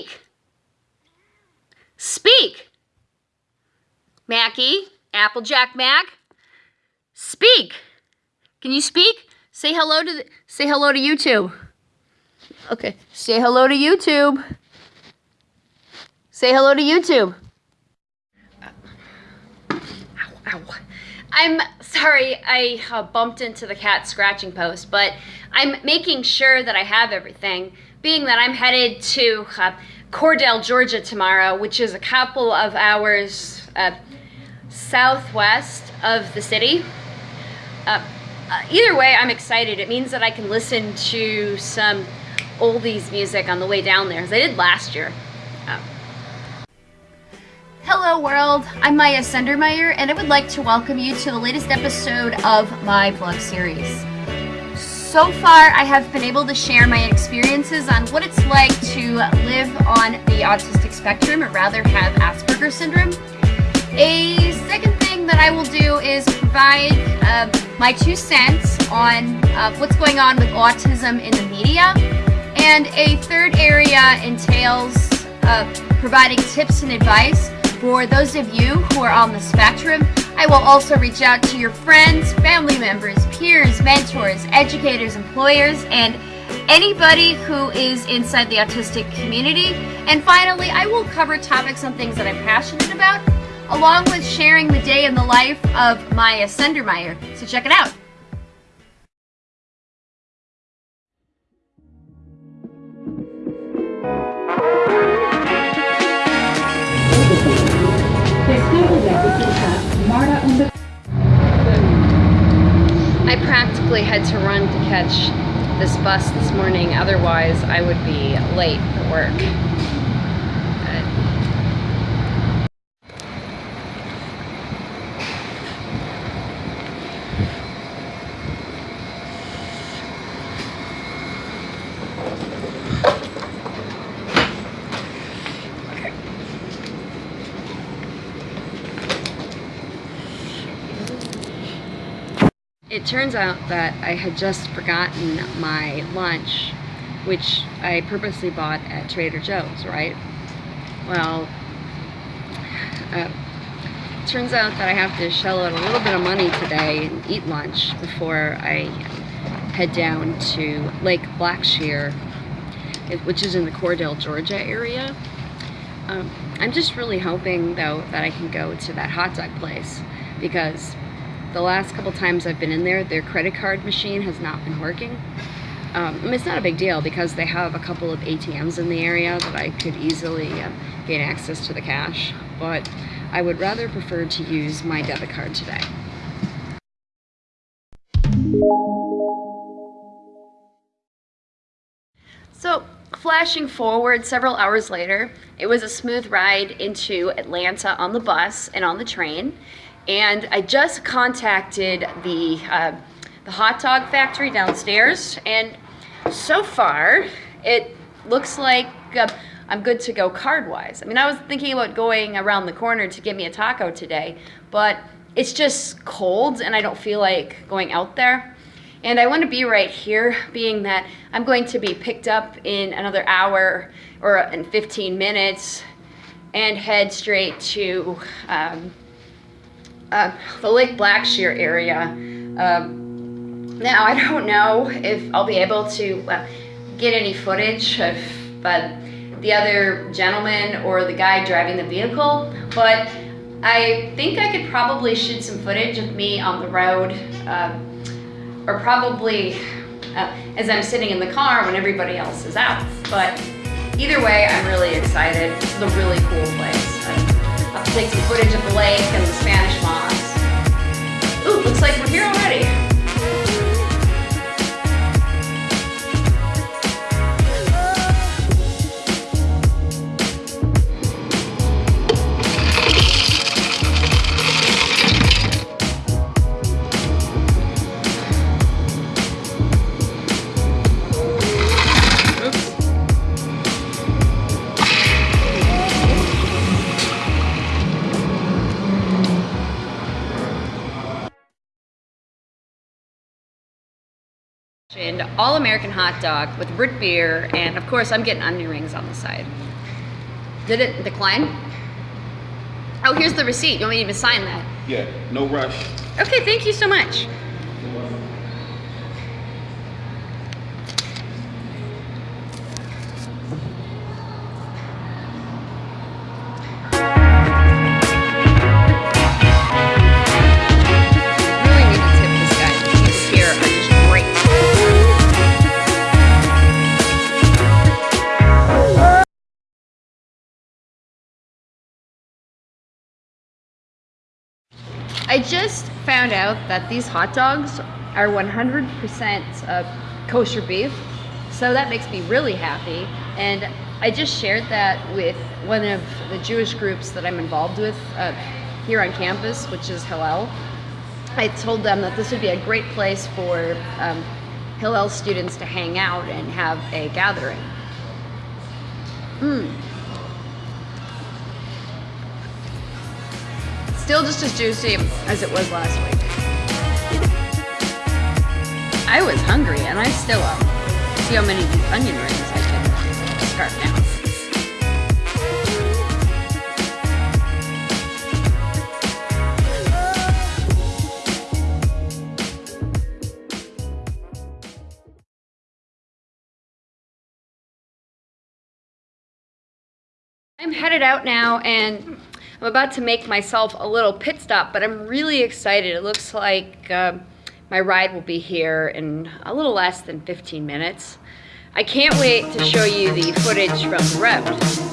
Speak. Speak. Mackie, Applejack Mac. Speak. Can you speak? Say hello to the, say hello to YouTube. Okay, say hello to YouTube. Say hello to YouTube. Ow, ow. I'm sorry I uh, bumped into the cat scratching post, but I'm making sure that I have everything, being that I'm headed to uh, Cordele, Georgia tomorrow, which is a couple of hours uh, southwest of the city. Uh, uh, either way, I'm excited. It means that I can listen to some oldies music on the way down there, as I did last year. Uh, Hello world, I'm Maya Sendermeyer and I would like to welcome you to the latest episode of my vlog series. So far I have been able to share my experiences on what it's like to live on the autistic spectrum or rather have Asperger's syndrome. A second thing that I will do is provide uh, my two cents on uh, what's going on with autism in the media and a third area entails uh, providing tips and advice for those of you who are on the spectrum, I will also reach out to your friends, family members, peers, mentors, educators, employers, and anybody who is inside the autistic community. And finally, I will cover topics on things that I'm passionate about, along with sharing the day in the life of Maya Sendermeyer. So check it out. Catch this bus this morning, otherwise I would be late for work. It turns out that I had just forgotten my lunch, which I purposely bought at Trader Joe's, right? Well, uh, turns out that I have to shell out a little bit of money today and eat lunch before I head down to Lake Blackshear, which is in the Cordele, Georgia area. Um, I'm just really hoping, though, that I can go to that hot dog place because the last couple times I've been in there, their credit card machine has not been working. Um, I mean, it's not a big deal because they have a couple of ATMs in the area that I could easily uh, gain access to the cash, but I would rather prefer to use my debit card today. So, flashing forward several hours later, it was a smooth ride into Atlanta on the bus and on the train, and I just contacted the, uh, the hot dog factory downstairs, and so far, it looks like uh, I'm good to go card-wise. I mean, I was thinking about going around the corner to get me a taco today, but it's just cold, and I don't feel like going out there. And I want to be right here, being that I'm going to be picked up in another hour or in 15 minutes and head straight to um, uh, the Lake Blackshear area. Um, now, I don't know if I'll be able to uh, get any footage of uh, the other gentleman or the guy driving the vehicle, but I think I could probably shoot some footage of me on the road, uh, or probably uh, as I'm sitting in the car when everybody else is out. But either way, I'm really excited. Is a really cool place. I'll have to take some footage of the lake and the Spanish moss. Ooh, looks like we're here already. Ordered all American hot dog with root beer, and of course, I'm getting onion rings on the side. Did it decline? Oh, here's the receipt. You want me to sign that? Yeah, no rush. Okay, thank you so much. I just found out that these hot dogs are 100% uh, kosher beef, so that makes me really happy. And I just shared that with one of the Jewish groups that I'm involved with uh, here on campus, which is Hillel. I told them that this would be a great place for um, Hillel students to hang out and have a gathering. Mm. Still just as juicy as it was last week. I was hungry and I still am. See how many onion rings I can scarf down. I'm headed out now and I'm about to make myself a little pit stop, but I'm really excited. It looks like uh, my ride will be here in a little less than 15 minutes. I can't wait to show you the footage from the rev.